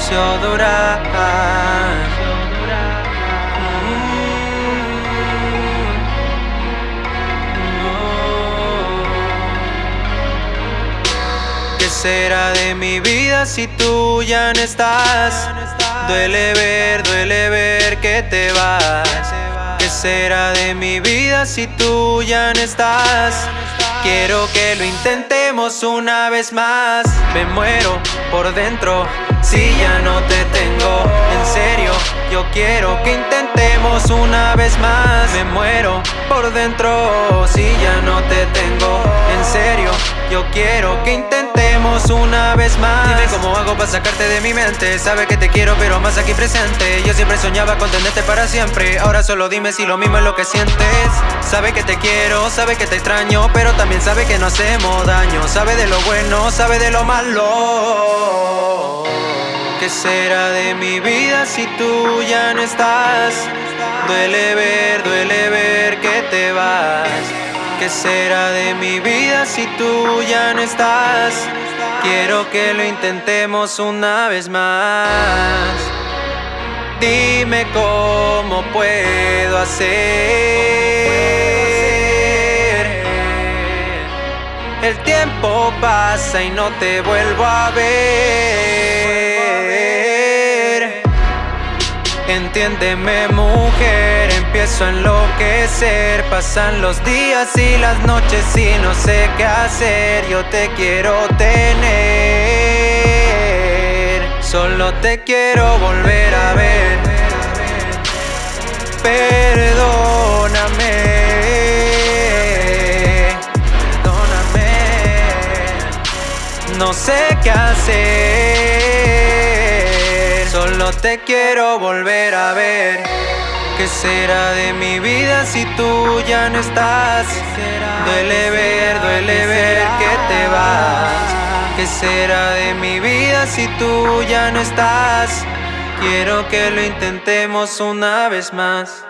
Ciudad ¿Qué será de mi vida si tú ya no estás? Duele ver, duele ver que te vas. ¿Qué será de mi vida si tú ya no estás? Quiero que lo intentemos una vez más. Me muero por dentro si ya no te tengo. En serio, yo quiero que intentemos una vez más. Me muero por dentro si ya no te tengo. En serio, yo quiero que intentemos una vez más. Dime cómo hago para sacarte de mi mente. Sabe que te quiero, pero más aquí presente. Yo siempre soñaba con tenerte para siempre. Ahora solo dime si lo mismo es lo que sientes. Sabe que te quiero, sabe que te extraño, pero también sabe que no hacemos daño. Sabe de lo bueno, sabe de lo malo. ¿Qué será de mi vida si tú ya no estás? Duele ver, duele ver que te vas. ¿Qué será de mi vida si tú ya no estás? Quiero que lo intentemos una vez más. Dime cómo puedo hacer. El tiempo pasa y no te vuelvo a ver. Entiéndeme mujer, empiezo a enloquecer. Pasan los días y las noches y no sé qué hacer. Yo te quiero tener. Solo te quiero volver a ver. Perdóname. Perdóname. No sé qué hacer. Solo te quiero volver a ver ¿Qué será de mi vida si tú ya no estás? Duele ver, duele ver que te vas ¿Qué será de mi vida si tú ya no estás? Quiero que lo intentemos una vez más